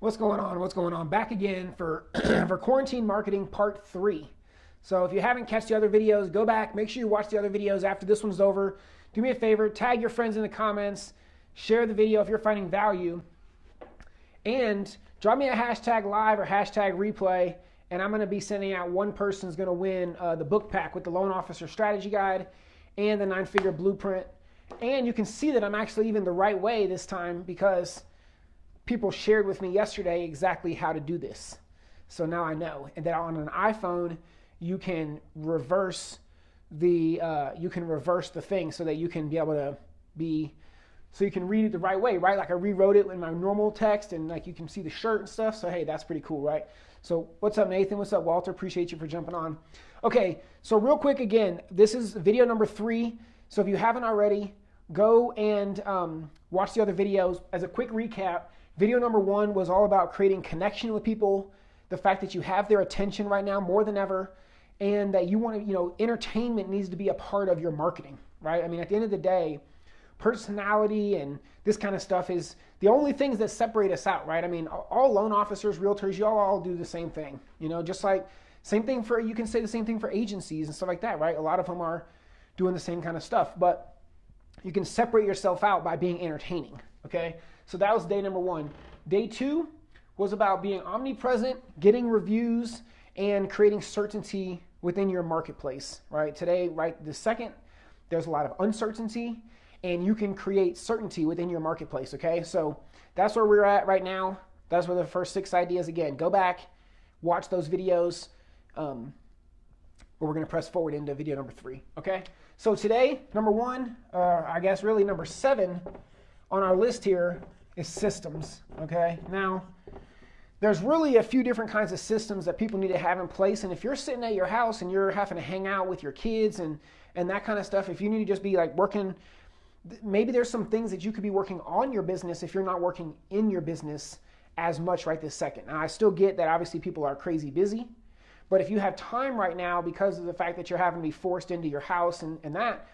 What's going on? What's going on? Back again for, for quarantine marketing part three. So if you haven't catch the other videos, go back, make sure you watch the other videos after this one's over. Do me a favor, tag your friends in the comments, share the video if you're finding value, and drop me a hashtag live or hashtag replay, and I'm going to be sending out one person's going to win uh, the book pack with the loan officer strategy guide and the nine figure blueprint. And you can see that I'm actually even the right way this time because people shared with me yesterday exactly how to do this. So now I know. And that on an iPhone, you can reverse the uh, you can reverse the thing so that you can be able to be so you can read it the right way, right? Like I rewrote it in my normal text and like you can see the shirt and stuff. So hey, that's pretty cool, right? So what's up, Nathan? What's up, Walter? Appreciate you for jumping on. Okay, so real quick again, this is video number three. So if you haven't already, go and um, watch the other videos. As a quick recap, Video number one was all about creating connection with people, the fact that you have their attention right now more than ever, and that you want to, you know, entertainment needs to be a part of your marketing, right? I mean, at the end of the day, personality and this kind of stuff is the only things that separate us out, right? I mean, all loan officers, realtors, y'all all do the same thing, you know, just like same thing for, you can say the same thing for agencies and stuff like that, right? A lot of them are doing the same kind of stuff, but you can separate yourself out by being entertaining, okay? So that was day number one. Day two was about being omnipresent, getting reviews, and creating certainty within your marketplace, right? Today, right the second, there's a lot of uncertainty, and you can create certainty within your marketplace, okay? So that's where we're at right now. That's where the first six ideas, again, go back, watch those videos. Um, we're going to press forward into video number three, okay? So today, number one, uh, I guess really number seven on our list here is systems, okay? Now, there's really a few different kinds of systems that people need to have in place. And if you're sitting at your house and you're having to hang out with your kids and, and that kind of stuff, if you need to just be like working, maybe there's some things that you could be working on your business if you're not working in your business as much right this second. Now, I still get that obviously people are crazy busy, but if you have time right now because of the fact that you're having to be forced into your house and, and that,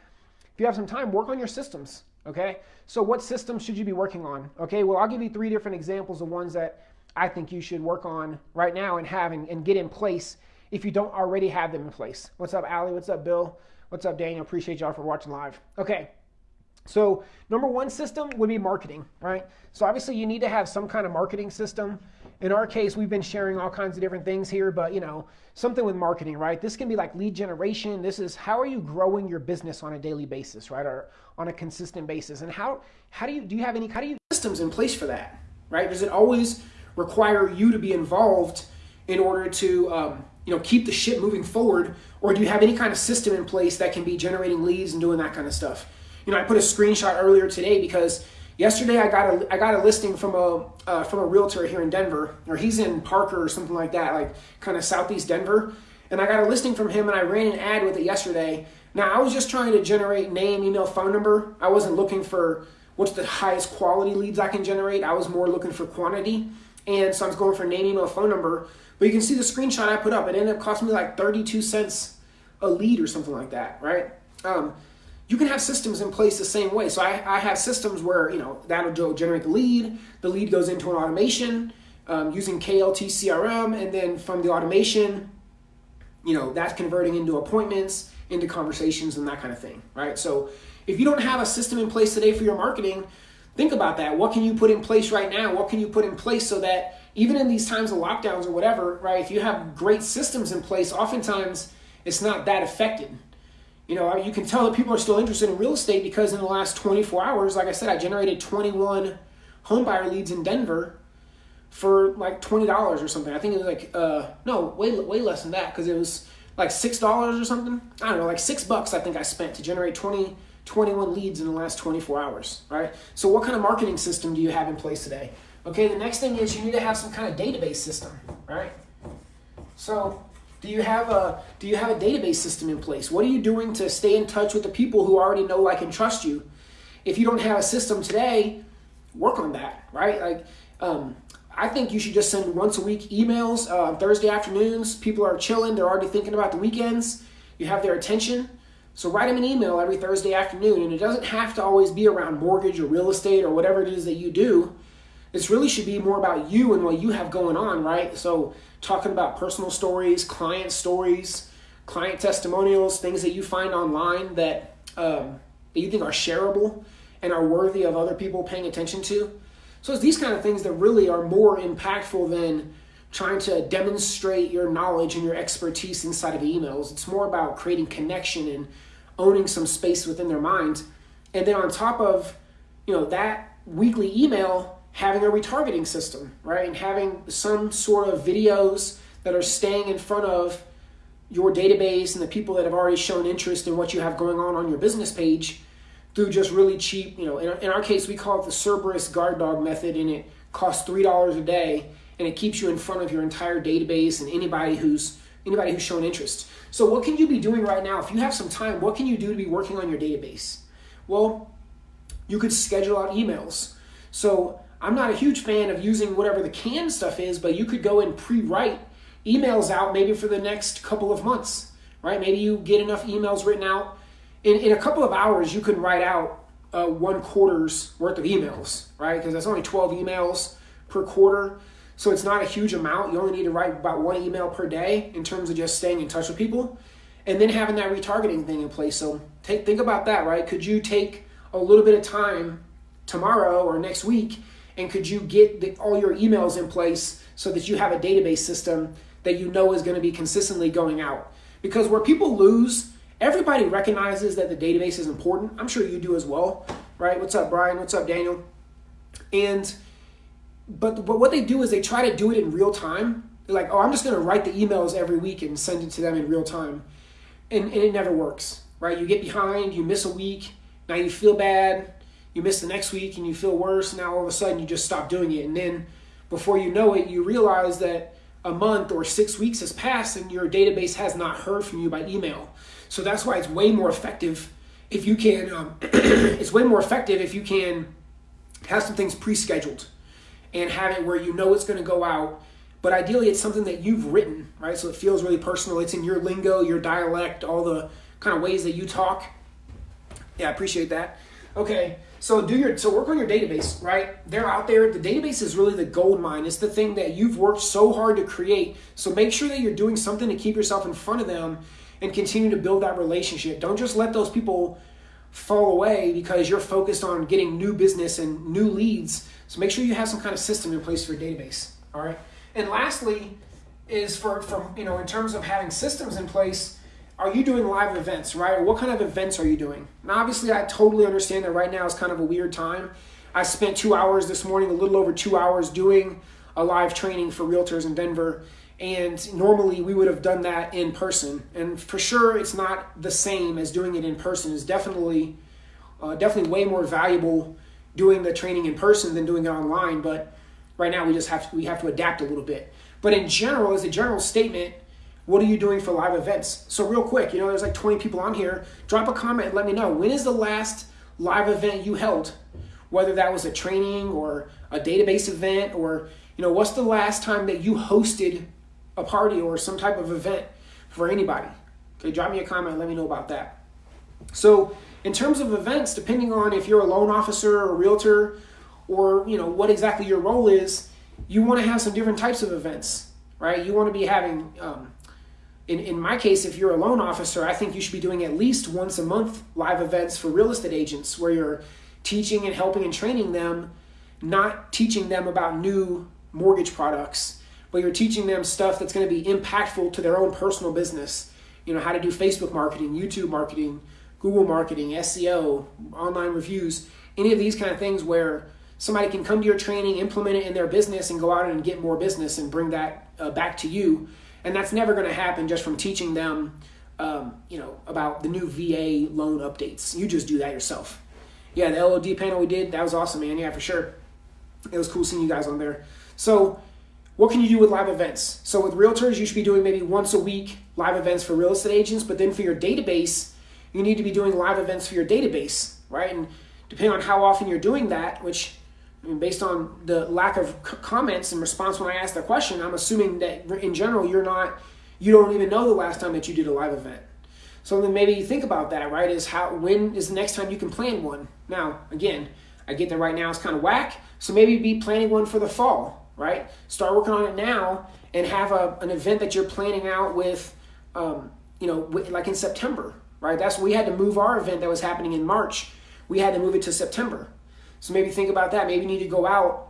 if you have some time, work on your systems. Okay, so what systems should you be working on? Okay, well, I'll give you three different examples of ones that I think you should work on right now and have and, and get in place if you don't already have them in place. What's up, Ali? What's up, Bill? What's up, Daniel? Appreciate y'all for watching live. Okay, so number one system would be marketing, right? So obviously you need to have some kind of marketing system in our case, we've been sharing all kinds of different things here, but you know, something with marketing, right? This can be like lead generation. This is how are you growing your business on a daily basis, right? Or on a consistent basis. And how how do you do you have any how do you systems in place for that? Right? Does it always require you to be involved in order to um, you know keep the ship moving forward, or do you have any kind of system in place that can be generating leads and doing that kind of stuff? You know, I put a screenshot earlier today because Yesterday, I got a I got a listing from a uh, from a realtor here in Denver, or he's in Parker or something like that, like kind of southeast Denver. And I got a listing from him, and I ran an ad with it yesterday. Now I was just trying to generate name, email, phone number. I wasn't looking for what's the highest quality leads I can generate. I was more looking for quantity, and so I was going for name, email, phone number. But you can see the screenshot I put up. It ended up costing me like 32 cents a lead or something like that, right? Um, you can have systems in place the same way. So I, I have systems where, you know, that'll generate the lead. The lead goes into an automation um, using KLT CRM. And then from the automation, you know, that's converting into appointments, into conversations and that kind of thing, right? So if you don't have a system in place today for your marketing, think about that. What can you put in place right now? What can you put in place so that even in these times of lockdowns or whatever, right, if you have great systems in place, oftentimes it's not that affected you know, you can tell that people are still interested in real estate because in the last 24 hours, like I said, I generated 21 homebuyer leads in Denver for like $20 or something. I think it was like, uh, no, way, way less than that because it was like $6 or something. I don't know, like six bucks I think I spent to generate 20, 21 leads in the last 24 hours, right? So what kind of marketing system do you have in place today? Okay, the next thing is you need to have some kind of database system, right? So do you have a do you have a database system in place? What are you doing to stay in touch with the people who already know, like, and trust you? If you don't have a system today, work on that, right? Like, um, I think you should just send once a week emails, uh, Thursday afternoons. People are chilling; they're already thinking about the weekends. You have their attention, so write them an email every Thursday afternoon, and it doesn't have to always be around mortgage or real estate or whatever it is that you do. This really should be more about you and what you have going on, right? So, talking about personal stories, client stories, client testimonials, things that you find online that, um, that you think are shareable and are worthy of other people paying attention to. So, it's these kind of things that really are more impactful than trying to demonstrate your knowledge and your expertise inside of emails. It's more about creating connection and owning some space within their mind. And then on top of, you know, that weekly email, having a retargeting system, right? And having some sort of videos that are staying in front of your database and the people that have already shown interest in what you have going on on your business page through just really cheap, you know, in our, in our case, we call it the Cerberus guard dog method and it costs $3 a day and it keeps you in front of your entire database and anybody who's anybody who's shown interest. So what can you be doing right now? If you have some time, what can you do to be working on your database? Well, you could schedule out emails. So I'm not a huge fan of using whatever the canned stuff is, but you could go and pre-write emails out maybe for the next couple of months, right? Maybe you get enough emails written out. In, in a couple of hours, you can write out uh, one quarter's worth of emails, right? Because that's only 12 emails per quarter. So it's not a huge amount. You only need to write about one email per day in terms of just staying in touch with people and then having that retargeting thing in place. So take, think about that, right? Could you take a little bit of time tomorrow or next week and could you get the, all your emails in place so that you have a database system that you know is going to be consistently going out? Because where people lose, everybody recognizes that the database is important. I'm sure you do as well, right? What's up, Brian? What's up, Daniel? And but but what they do is they try to do it in real time. They're like, oh, I'm just going to write the emails every week and send it to them in real time, and, and it never works, right? You get behind, you miss a week, now you feel bad, you miss the next week, and you feel worse. Now all of a sudden you just stop doing it, and then before you know it, you realize that a month or six weeks has passed and your database has not heard from you by email. So that's why it's way more effective if you can. Um, it's way more effective if you can have some things pre-scheduled and have it where you know it's going to go out. But ideally, it's something that you've written, right? So it feels really personal. It's in your lingo, your dialect, all the kind of ways that you talk. Yeah, I appreciate that. Okay, so do your so work on your database, right? They're out there. The database is really the gold mine. It's the thing that you've worked so hard to create. So make sure that you're doing something to keep yourself in front of them and continue to build that relationship. Don't just let those people fall away because you're focused on getting new business and new leads so make sure you have some kind of system in place for your database. All right. And lastly, is for from you know in terms of having systems in place, are you doing live events, right? What kind of events are you doing? Now, obviously, I totally understand that right now is kind of a weird time. I spent two hours this morning, a little over two hours, doing a live training for realtors in Denver. And normally we would have done that in person. And for sure, it's not the same as doing it in person. It's definitely, uh, definitely way more valuable doing the training in person than doing it online. But right now we just have to, we have to adapt a little bit. But in general, as a general statement, what are you doing for live events? So real quick, you know, there's like 20 people on here. Drop a comment and let me know when is the last live event you held, whether that was a training or a database event or you know, what's the last time that you hosted a party or some type of event for anybody? Okay, drop me a comment. Let me know about that. So in terms of events, depending on if you're a loan officer or a realtor or you know what exactly your role is, you want to have some different types of events, right? You want to be having, um, in, in my case, if you're a loan officer, I think you should be doing at least once a month live events for real estate agents where you're teaching and helping and training them, not teaching them about new mortgage products, but you're teaching them stuff that's going to be impactful to their own personal business. You know, how to do Facebook marketing, YouTube marketing, Google marketing, SEO, online reviews, any of these kind of things where somebody can come to your training, implement it in their business, and go out and get more business and bring that uh, back to you. And that's never going to happen just from teaching them, um, you know, about the new VA loan updates. You just do that yourself. Yeah, the LOD panel we did, that was awesome, man. Yeah, for sure. It was cool seeing you guys on there. So, what can you do with live events? So, with realtors, you should be doing maybe once a week live events for real estate agents, but then for your database, you need to be doing live events for your database, right? And depending on how often you're doing that, which Based on the lack of comments and response when I asked the question, I'm assuming that in general you're not, you don't even know the last time that you did a live event. So then maybe you think about that, right? Is how when is the next time you can plan one? Now, again, I get that right now it's kind of whack. So maybe be planning one for the fall, right? Start working on it now and have a, an event that you're planning out with, um, you know, like in September, right? That's we had to move our event that was happening in March. We had to move it to September. So maybe think about that. Maybe you need to go out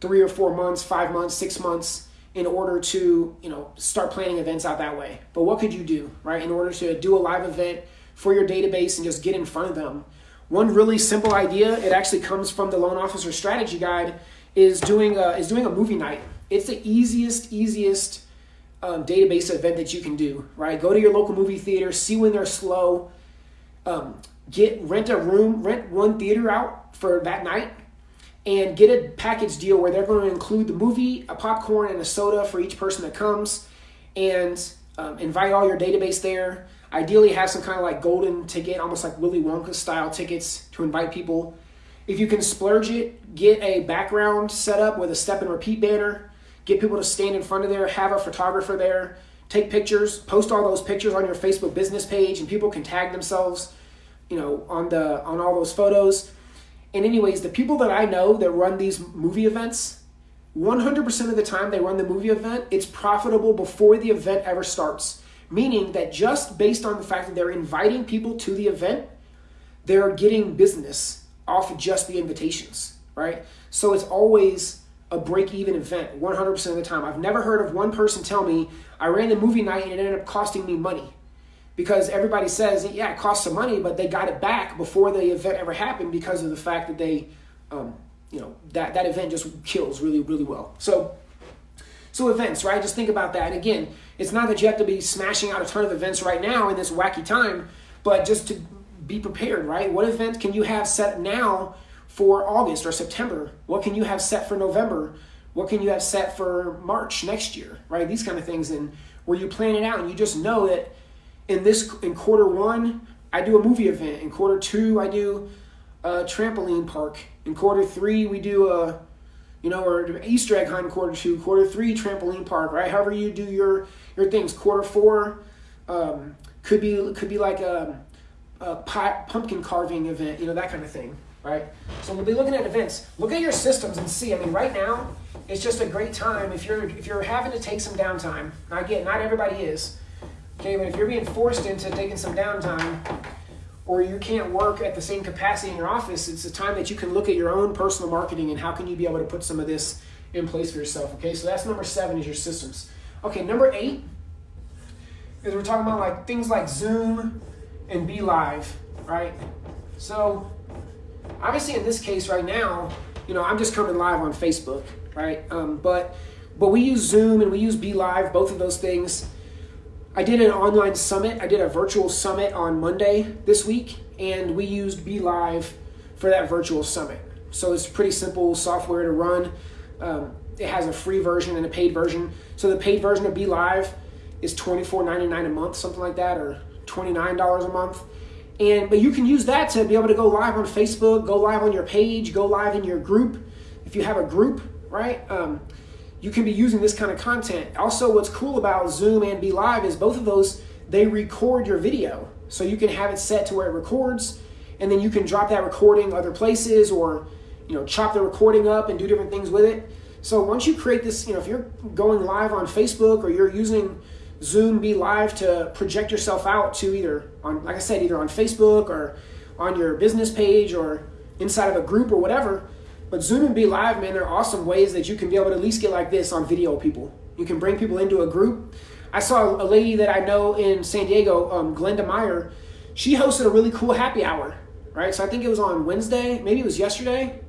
three or four months, five months, six months in order to, you know, start planning events out that way. But what could you do, right? In order to do a live event for your database and just get in front of them. One really simple idea, it actually comes from the loan officer strategy guide, is doing a, is doing a movie night. It's the easiest, easiest um, database event that you can do, right? Go to your local movie theater, see when they're slow, um, get rent a room, rent one theater out for that night, and get a package deal where they're going to include the movie, a popcorn, and a soda for each person that comes, and um, invite all your database there. Ideally, have some kind of like golden ticket, almost like Willy Wonka style tickets to invite people. If you can splurge it, get a background set up with a step and repeat banner. Get people to stand in front of there, have a photographer there, take pictures, post all those pictures on your Facebook business page, and people can tag themselves, you know, on the on all those photos. And anyways, the people that I know that run these movie events, 100% of the time they run the movie event, it's profitable before the event ever starts. Meaning that just based on the fact that they're inviting people to the event, they're getting business off of just the invitations, right? So it's always a break even event 100% of the time. I've never heard of one person tell me, I ran the movie night and it ended up costing me money. Because everybody says, yeah, it costs some money, but they got it back before the event ever happened because of the fact that they, um, you know, that, that event just kills really, really well. So, so events, right? Just think about that. And again, it's not that you have to be smashing out a ton of events right now in this wacky time, but just to be prepared, right? What event can you have set now for August or September? What can you have set for November? What can you have set for March next year, right? These kind of things, and where you plan it out and you just know that in this in quarter one, I do a movie event. In quarter two, I do a trampoline park. In quarter three, we do a you know, or Easter egg hunt in quarter two, quarter three trampoline park, right? However you do your your things. Quarter four um, could be could be like a, a pie, pumpkin carving event, you know, that kind of thing, right? So we'll be looking at events. Look at your systems and see. I mean, right now it's just a great time if you're if you're having to take some downtime. I get not everybody is, okay, but if you're being forced into taking some downtime or you can't work at the same capacity in your office, it's a time that you can look at your own personal marketing and how can you be able to put some of this in place for yourself. Okay, so that's number seven is your systems. Okay, number eight is we're talking about like things like Zoom and BeLive, right? So obviously in this case right now, you know, I'm just coming live on Facebook, right? Um, but but we use Zoom and we use BeLive, both of those things. I did an online summit. I did a virtual summit on Monday this week, and we used BeLive for that virtual summit. So it's pretty simple software to run. Um, it has a free version and a paid version. So the paid version of BeLive is $24.99 a month, something like that, or $29 a month. And but you can use that to be able to go live on Facebook, go live on your page, go live in your group. If you have a group, right? Um, you can be using this kind of content. Also, what's cool about Zoom and BeLive is both of those they record your video, so you can have it set to where it records, and then you can drop that recording other places or you know chop the recording up and do different things with it. So once you create this, you know, if you're going live on Facebook or you're using Zoom BeLive to project yourself out to either on, like I said, either on Facebook or on your business page or inside of a group or whatever. But Zoom and BeLive, man, they're awesome ways that you can be able to at least get like this on video people. You can bring people into a group. I saw a lady that I know in San Diego, um, Glenda Meyer. She hosted a really cool happy hour, right? So I think it was on Wednesday, maybe it was yesterday.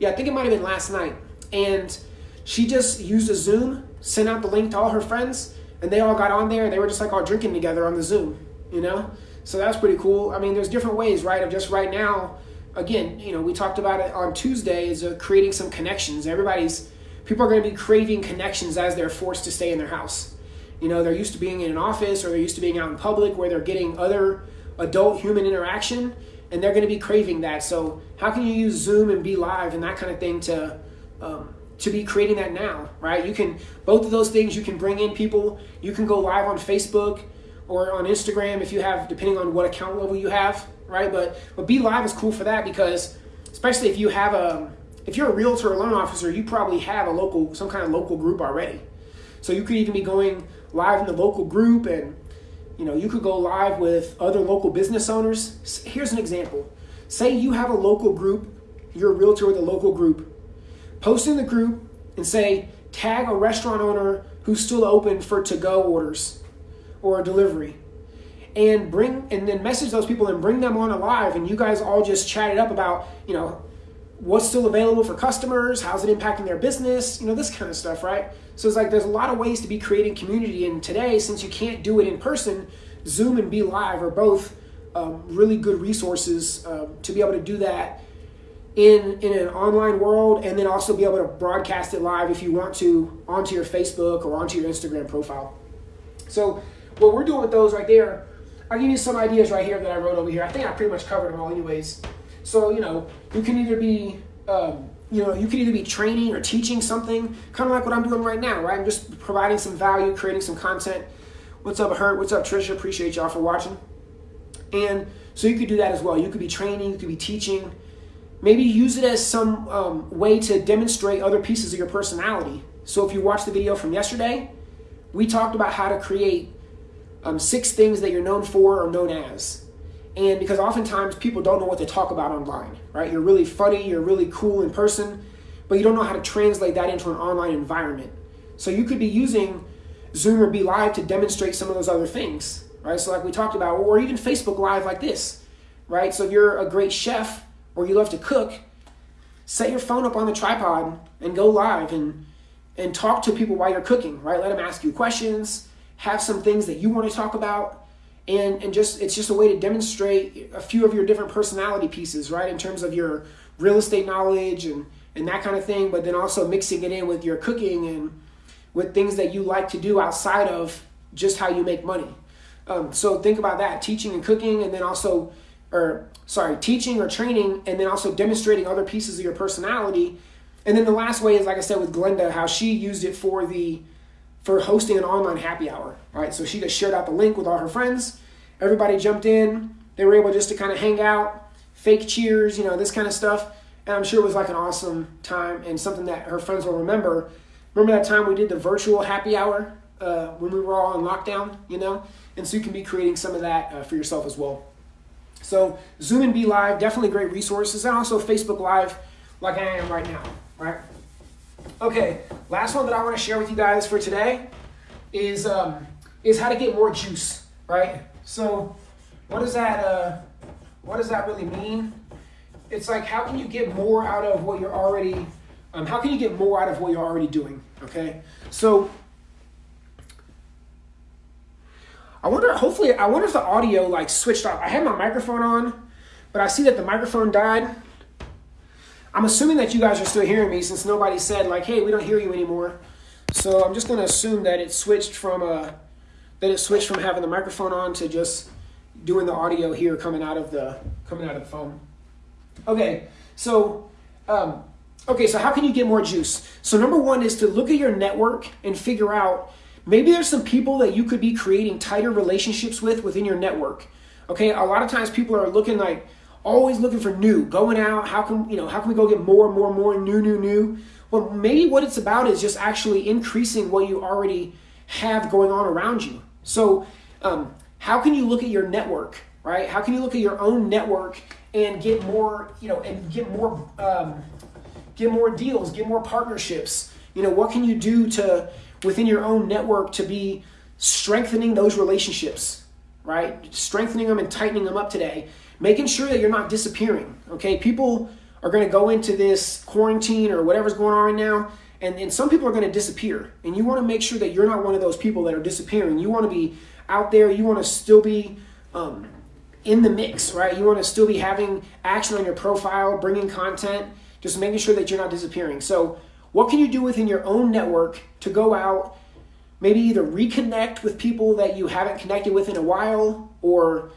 Yeah, I think it might have been last night. And she just used a Zoom, sent out the link to all her friends, and they all got on there and they were just like all drinking together on the Zoom, you know? So that's pretty cool. I mean, there's different ways, right? Of just right now, again, you know, we talked about it on Tuesday is uh, creating some connections. Everybody's, people are going to be craving connections as they're forced to stay in their house. You know, they're used to being in an office or they're used to being out in public where they're getting other adult human interaction and they're going to be craving that. So, how can you use Zoom and BeLive and that kind of thing to, um, to be creating that now, right? You can, both of those things, you can bring in people. You can go live on Facebook or on Instagram if you have, depending on what account level you have, right? But, but BeLive is cool for that because especially if you have a, if you're a realtor or loan officer, you probably have a local, some kind of local group already. So you could even be going live in the local group and you know, you could go live with other local business owners. Here's an example. Say you have a local group, you're a realtor with a local group. Post in the group and say, tag a restaurant owner who's still open for to-go orders or a delivery. And bring and then message those people and bring them on a live and you guys all just chat it up about, you know, what's still available for customers, how's it impacting their business, you know, this kind of stuff, right? So it's like there's a lot of ways to be creating community. And today, since you can't do it in person, Zoom and BeLive are both um, really good resources um, to be able to do that in, in an online world and then also be able to broadcast it live if you want to onto your Facebook or onto your Instagram profile. So what we're doing with those right there, I'll give you some ideas right here that I wrote over here. I think I pretty much covered them all anyways. So, you know, you can either be, um, you know, you can either be training or teaching something, kind of like what I'm doing right now, right? I'm just providing some value, creating some content. What's up, Hurt? What's up, Trisha? Appreciate y'all for watching. And so you could do that as well. You could be training, you could be teaching. Maybe use it as some um, way to demonstrate other pieces of your personality. So if you watched the video from yesterday, we talked about how to create um, six things that you're known for or known as. And because oftentimes people don't know what to talk about online, right? You're really funny, you're really cool in person, but you don't know how to translate that into an online environment. So you could be using Zoom or BeLive to demonstrate some of those other things, right? So like we talked about, or even Facebook Live like this, right? So if you're a great chef or you love to cook, set your phone up on the tripod and go live and and talk to people while you're cooking, right? Let them ask you questions, have some things that you want to talk about, and and just it's just a way to demonstrate a few of your different personality pieces, right? In terms of your real estate knowledge and and that kind of thing, but then also mixing it in with your cooking and with things that you like to do outside of just how you make money. Um, so think about that, teaching and cooking, and then also, or sorry, teaching or training, and then also demonstrating other pieces of your personality. And then the last way is, like I said, with Glenda, how she used it for the for hosting an online happy hour. Right, so she just shared out the link with all her friends. Everybody jumped in. They were able just to kind of hang out, fake cheers, you know, this kind of stuff. And I'm sure it was like an awesome time and something that her friends will remember. Remember that time we did the virtual happy hour uh, when we were all in lockdown, you know? And so you can be creating some of that uh, for yourself as well. So Zoom and BeLive, definitely great resources. And also Facebook Live, like I am right now, right? Okay, last one that I want to share with you guys for today is, um, is how to get more juice, right? So what does that, uh, what does that really mean? It's like, how can you get more out of what you're already, um, how can you get more out of what you're already doing, okay? So I wonder, hopefully, I wonder if the audio like switched off. I had my microphone on, but I see that the microphone died. I'm assuming that you guys are still hearing me since nobody said like, hey, we don't hear you anymore. So I'm just gonna assume that it switched from uh, that it switched from having the microphone on to just doing the audio here coming out of the coming out of the phone. Okay, so um, okay, so how can you get more juice? So number one is to look at your network and figure out maybe there's some people that you could be creating tighter relationships with within your network. Okay, a lot of times people are looking like always looking for new, going out. How can you know? How can we go get more, and more, and more new, new, new? Well, maybe what it's about is just actually increasing what you already have going on around you. So, um, how can you look at your network, right? How can you look at your own network and get more, you know, and get more, um, get more deals, get more partnerships? You know, what can you do to within your own network to be strengthening those relationships, right? Strengthening them and tightening them up today, making sure that you're not disappearing. Okay, people are going to go into this quarantine or whatever's going on right now and, and some people are going to disappear. And you want to make sure that you're not one of those people that are disappearing. You want to be out there. You want to still be um, in the mix, right? You want to still be having action on your profile, bringing content, just making sure that you're not disappearing. So, what can you do within your own network to go out, maybe either reconnect with people that you haven't connected with in a while, or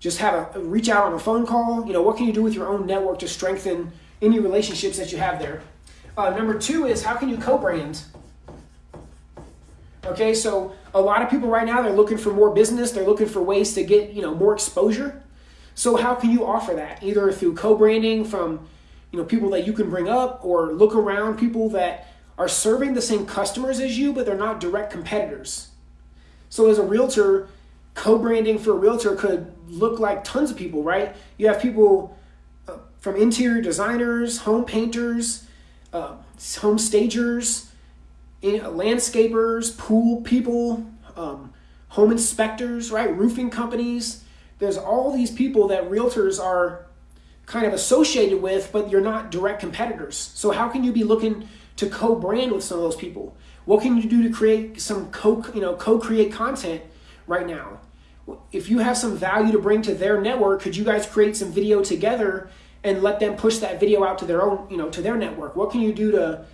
just have a reach out on a phone call? You know, what can you do with your own network to strengthen any relationships that you have there? Uh, number two is how can you co-brand? Okay, so a lot of people right now they're looking for more business. They're looking for ways to get you know more exposure. So how can you offer that? Either through co-branding from you know, people that you can bring up or look around people that are serving the same customers as you, but they're not direct competitors. So as a realtor, co-branding for a realtor could look like tons of people, right? You have people uh, from interior designers, home painters, uh, home stagers, landscapers, pool people, um, home inspectors, right? Roofing companies. There's all these people that realtors are kind of associated with, but you're not direct competitors. So how can you be looking to co-brand with some of those people? What can you do to create some co, you know, co-create content right now? If you have some value to bring to their network, could you guys create some video together and let them push that video out to their own, you know, to their network? What can you do to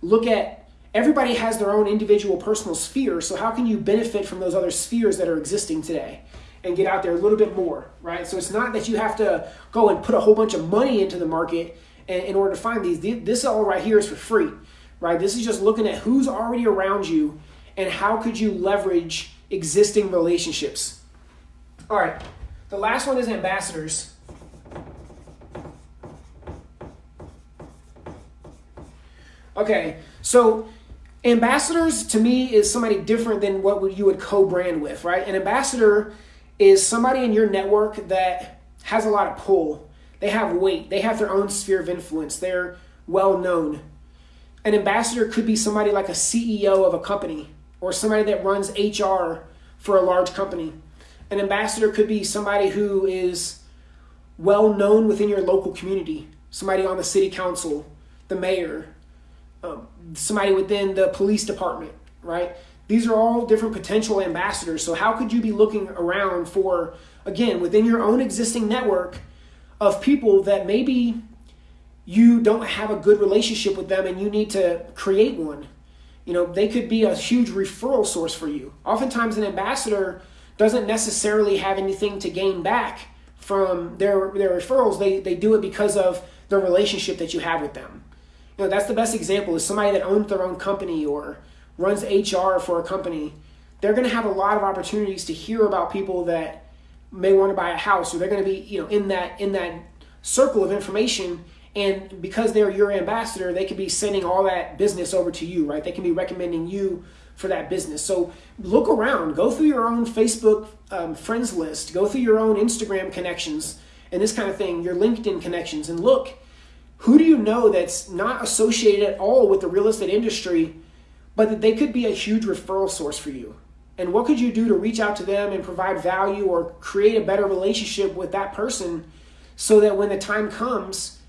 look at everybody has their own individual personal sphere, so how can you benefit from those other spheres that are existing today? and get out there a little bit more, right? So it's not that you have to go and put a whole bunch of money into the market in order to find these. This all right here is for free, right? This is just looking at who's already around you and how could you leverage existing relationships. All right, the last one is ambassadors. Okay, so ambassadors to me is somebody different than what you would co-brand with, right? An ambassador is somebody in your network that has a lot of pull. They have weight. They have their own sphere of influence. They're well known. An ambassador could be somebody like a CEO of a company or somebody that runs HR for a large company. An ambassador could be somebody who is well known within your local community, somebody on the city council, the mayor, um, somebody within the police department, right? These are all different potential ambassadors. So, how could you be looking around for, again, within your own existing network of people that maybe you don't have a good relationship with them and you need to create one? You know, they could be a huge referral source for you. Oftentimes, an ambassador doesn't necessarily have anything to gain back from their, their referrals. They, they do it because of the relationship that you have with them. You know, that's the best example is somebody that owns their own company or runs HR for a company, they're going to have a lot of opportunities to hear about people that may want to buy a house or they're going to be, you know, in that in that circle of information and because they're your ambassador, they could be sending all that business over to you, right? They can be recommending you for that business. So look around, go through your own Facebook um, friends list, go through your own Instagram connections and this kind of thing, your LinkedIn connections, and look who do you know that's not associated at all with the real estate industry but that they could be a huge referral source for you. And what could you do to reach out to them and provide value or create a better relationship with that person so that when the time comes,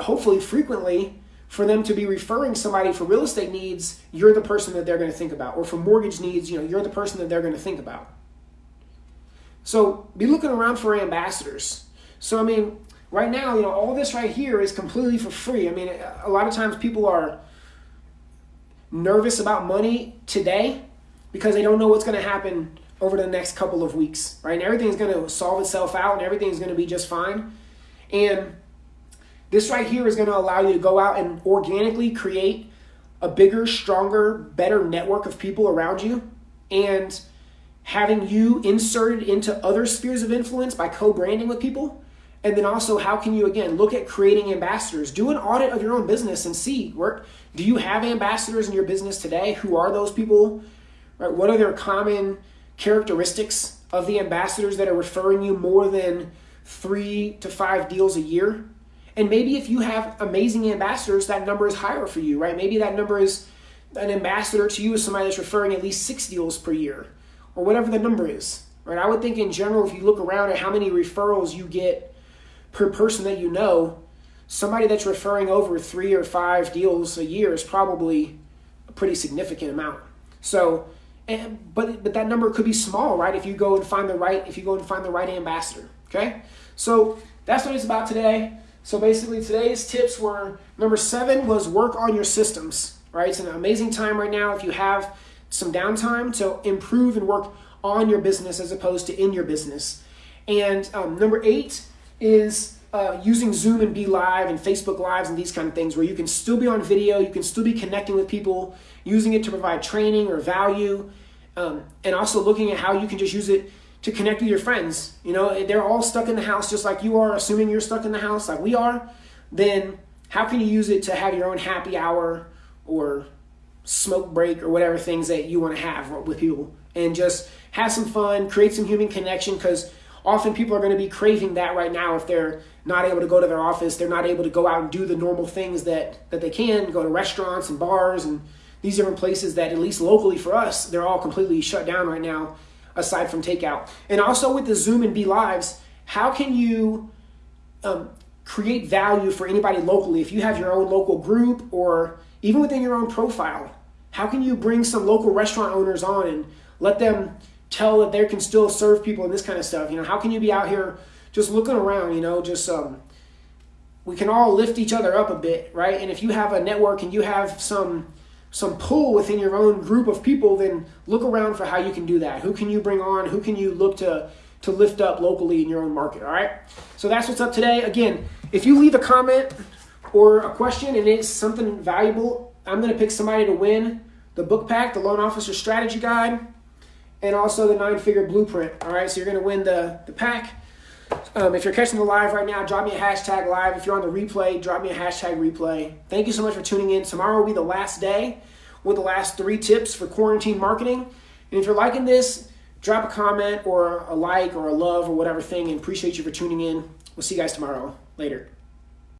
hopefully frequently, for them to be referring somebody for real estate needs, you're the person that they're going to think about. Or for mortgage needs, you know, you're the person that they're going to think about. So be looking around for ambassadors. So I mean, right now, you know, all this right here is completely for free. I mean, a lot of times people are nervous about money today because they don't know what's going to happen over the next couple of weeks, right? And everything's going to solve itself out and everything's going to be just fine. And this right here is going to allow you to go out and organically create a bigger, stronger, better network of people around you and having you inserted into other spheres of influence by co-branding with people and then also, how can you again look at creating ambassadors? Do an audit of your own business and see where do you have ambassadors in your business today? Who are those people? Right? What are their common characteristics of the ambassadors that are referring you more than three to five deals a year? And maybe if you have amazing ambassadors, that number is higher for you, right? Maybe that number is an ambassador to you is somebody that's referring at least six deals per year, or whatever the number is, right? I would think in general, if you look around at how many referrals you get per person that you know, somebody that's referring over three or five deals a year is probably a pretty significant amount. So, and, but but that number could be small, right? If you go and find the right if you go and find the right ambassador. Okay, so that's what it's about today. So basically, today's tips were number seven was work on your systems. Right, it's an amazing time right now if you have some downtime to improve and work on your business as opposed to in your business. And um, number eight is uh, using Zoom and BeLive and Facebook Lives and these kind of things where you can still be on video, you can still be connecting with people, using it to provide training or value, um, and also looking at how you can just use it to connect with your friends. You know, they're all stuck in the house just like you are, assuming you're stuck in the house like we are. then how can you use it to have your own happy hour or smoke break or whatever things that you want to have with people and just have some fun, create some human connection because often people are going to be craving that right now if they're not able to go to their office, they're not able to go out and do the normal things that, that they can, go to restaurants and bars and these different places that at least locally for us, they're all completely shut down right now aside from takeout. And also with the Zoom and BeLives, how can you um, create value for anybody locally if you have your own local group or even within your own profile? How can you bring some local restaurant owners on and let them tell that they can still serve people and this kind of stuff? You know, how can you be out here just looking around, you know, just um, we can all lift each other up a bit, right? And if you have a network and you have some some pull within your own group of people, then look around for how you can do that. Who can you bring on? Who can you look to to lift up locally in your own market? All right. So that's what's up today. Again, if you leave a comment or a question and it's something valuable, I'm going to pick somebody to win the book pack, the Loan Officer Strategy Guide, and also the nine figure blueprint. All right. So you're going to win the the pack. Um, if you're catching the live right now, drop me a hashtag live. If you're on the replay, drop me a hashtag replay. Thank you so much for tuning in. Tomorrow will be the last day with the last three tips for quarantine marketing. And if you're liking this, drop a comment or a like or a love or whatever thing and appreciate you for tuning in. We'll see you guys tomorrow. Later.